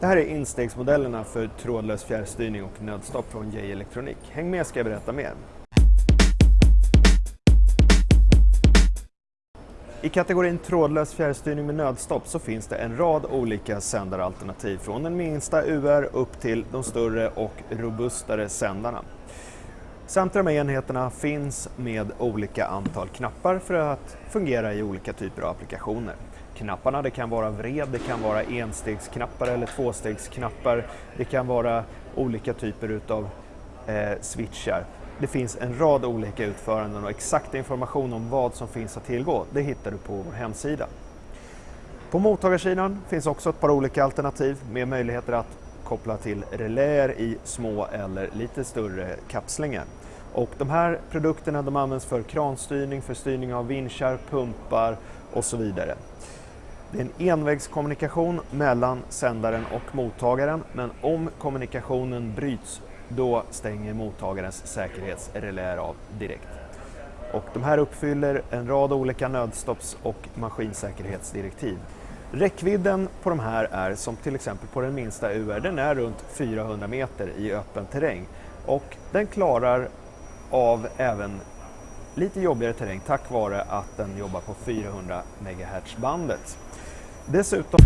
Det här är instegsmodellerna för trådlös fjärrstyrning och nödstopp från J Elektronik. Häng med ska jag berätta mer. I kategorin trådlös fjärrstyrning med nödstopp så finns det en rad olika sändaralternativ från den minsta UR upp till de större och robustare sändarna. Samtliga de här enheterna finns med olika antal knappar för att fungera i olika typer av applikationer. Knapparna det kan vara vred, det kan vara enstegsknappar eller tvåstegsknappar, det kan vara olika typer utav eh, switchar. Det finns en rad olika utföranden och exakt information om vad som finns att tillgå, det hittar du på vår hemsida. På mottagarsidan finns också ett par olika alternativ med möjligheter att koppla till reläer i små eller lite större kapslingar. Och de här produkterna de används för kranstyrning, för styrning av vinschar, pumpar och så vidare. Det är en envägskommunikation mellan sändaren och mottagaren men om kommunikationen bryts då stänger mottagarens säkerhetsreläer av direkt. Och de här uppfyller en rad olika nödstopps och maskinsäkerhetsdirektiv. Räckvidden på de här är som till exempel på den minsta UR, den är runt 400 meter i öppen terräng och den klarar av även lite jobbigare terräng tack vare att den jobbar på 400 MHz bandet dessutom